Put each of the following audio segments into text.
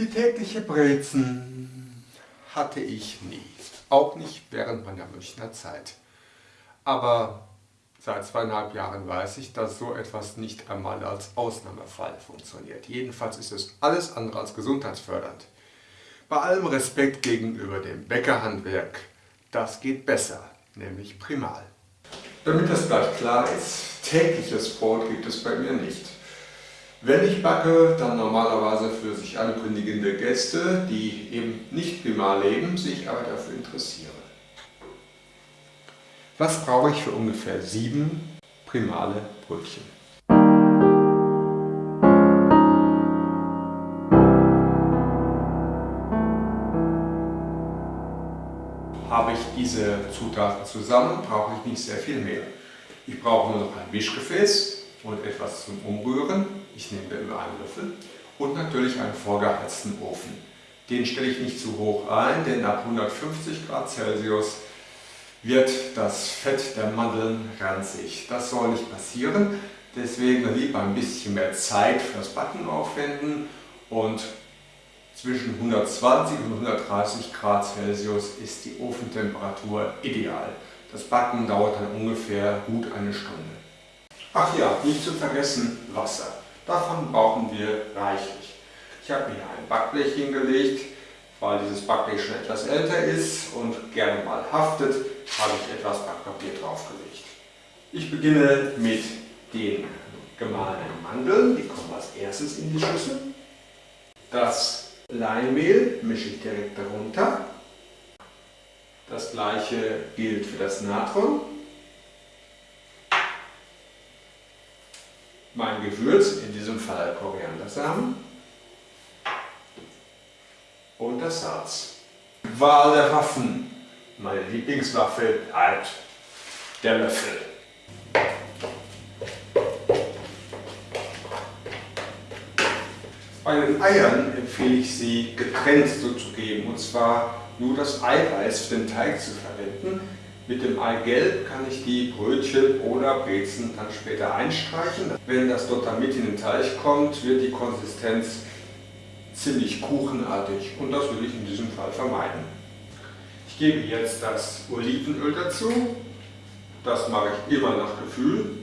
Die tägliche Brezen hatte ich nie, auch nicht während meiner Münchner Zeit. Aber seit zweieinhalb Jahren weiß ich, dass so etwas nicht einmal als Ausnahmefall funktioniert. Jedenfalls ist es alles andere als gesundheitsfördernd. Bei allem Respekt gegenüber dem Bäckerhandwerk, das geht besser, nämlich primal. Damit das gleich klar ist, tägliches Brot gibt es bei mir nicht. Wenn ich backe, dann normalerweise für sich ankündigende Gäste, die eben nicht primal leben, sich aber dafür interessieren. Was brauche ich für ungefähr sieben primale Brötchen? Habe ich diese Zutaten zusammen, brauche ich nicht sehr viel mehr. Ich brauche nur noch ein Mischgefäß, und etwas zum Umrühren. Ich nehme da immer einen Löffel und natürlich einen vorgeheizten Ofen. Den stelle ich nicht zu hoch ein, denn ab 150 Grad Celsius wird das Fett der Mandeln ranzig. Das soll nicht passieren, deswegen lieber ein bisschen mehr Zeit fürs Backen aufwenden und zwischen 120 und 130 Grad Celsius ist die Ofentemperatur ideal. Das Backen dauert dann ungefähr gut eine Stunde. Ach ja, nicht zu vergessen Wasser. Davon brauchen wir reichlich. Ich habe mir ein Backblech hingelegt, weil dieses Backblech schon etwas älter ist und gerne mal haftet, habe ich etwas Backpapier draufgelegt. Ich beginne mit den gemahlenen Mandeln, die kommen als erstes in die Schüssel. Das Leinmehl mische ich direkt darunter. Das gleiche gilt für das Natron. Mein Gewürz, in diesem Fall Koriandersamen und das Salz. Wahl der Waffen. Meine Lieblingswaffe halt der Löffel. Bei den Eiern empfehle ich sie getrennt zuzugeben und zwar nur das Eiweiß für den Teig zu verwenden, mit dem Eigelb kann ich die Brötchen oder Brezen dann später einstreichen. Wenn das dort dann mit in den Teig kommt, wird die Konsistenz ziemlich kuchenartig und das will ich in diesem Fall vermeiden. Ich gebe jetzt das Olivenöl dazu. Das mache ich immer nach Gefühl.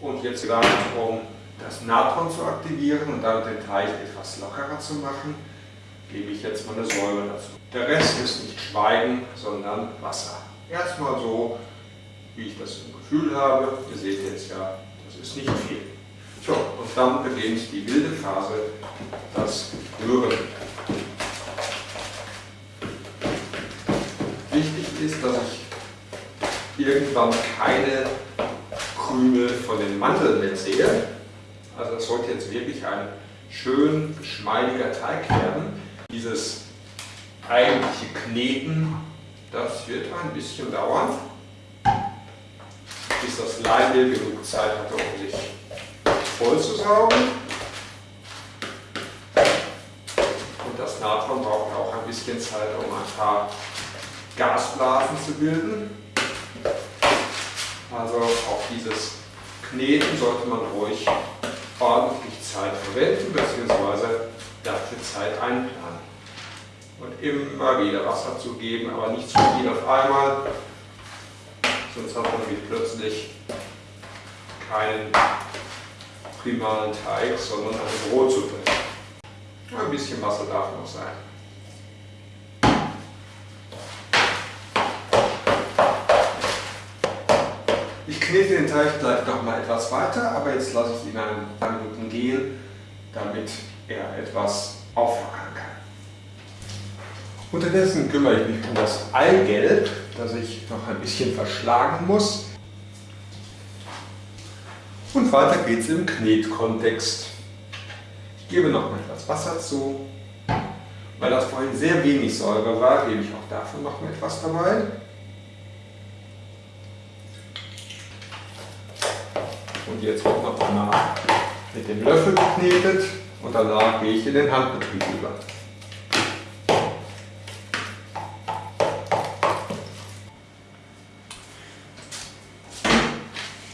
Und jetzt gleich, um das Natron zu aktivieren und damit den Teig etwas lockerer zu machen, gebe ich jetzt mal eine Säure dazu. Der Rest ist nicht Schweigen, sondern Wasser. Erstmal so, wie ich das im Gefühl habe. Ihr seht jetzt ja, das ist nicht viel. So, und dann beginnt die wilde Phase, das Rühren. Wichtig ist, dass ich irgendwann keine Krümel von den Mandeln mehr sehe. Also es sollte jetzt wirklich ein schön geschmeidiger Teig werden. Dieses eigentliche Kneten, das wird ein bisschen dauern, bis das Leinmehl genug Zeit hat, um sich voll zu saugen. Und das Natron braucht auch ein bisschen Zeit, um ein paar Gasblasen zu bilden. Also auch dieses Kneten sollte man ruhig ordentlich Zeit verwenden bzw. dafür Zeit einplanen und immer wieder Wasser zu geben, aber nicht zu viel auf einmal, sonst hat man plötzlich keinen primalen Teig, sondern eine Brotsuppe. Ein bisschen Wasser darf noch sein. Ich knete den Teig gleich noch mal etwas weiter, aber jetzt lasse ich ihn ein paar Minuten gehen, damit er etwas auflockern kann. Unterdessen kümmere ich mich um das Eigelb, das ich noch ein bisschen verschlagen muss. Und weiter geht es im Knetkontext. Ich gebe noch mal etwas Wasser zu. Weil das vorhin sehr wenig Säure war, gebe ich auch davon noch mal etwas dabei. Und jetzt wird noch einmal mit dem Löffel geknetet und danach gehe ich in den Handbetrieb über.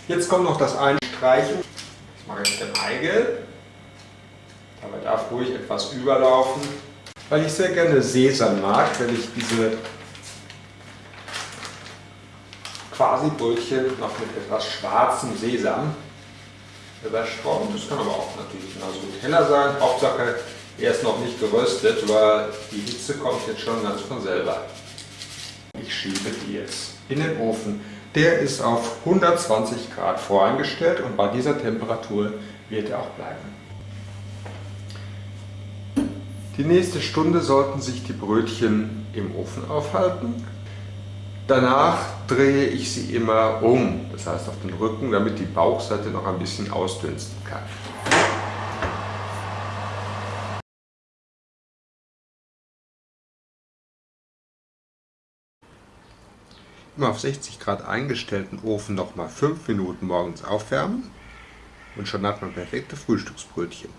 Jetzt kommt noch das Einstreichen. mache ich den Eigelb. Dabei darf ruhig etwas überlaufen, weil ich sehr gerne Sesam mag, wenn ich diese quasi Brötchen noch mit etwas schwarzem Sesam überstreuen. Das kann aber auch natürlich genauso gut heller sein. Hauptsache, er ist noch nicht geröstet, weil die Hitze kommt jetzt schon ganz von selber. Ich schiebe die jetzt in den Ofen. Der ist auf 120 Grad voreingestellt und bei dieser Temperatur wird er auch bleiben. Die nächste Stunde sollten sich die Brötchen im Ofen aufhalten. Danach drehe ich sie immer um, das heißt auf den Rücken, damit die Bauchseite noch ein bisschen ausdünsten kann. Im auf 60 Grad eingestellten Ofen noch mal 5 Minuten morgens aufwärmen und schon hat man perfekte Frühstücksbrötchen.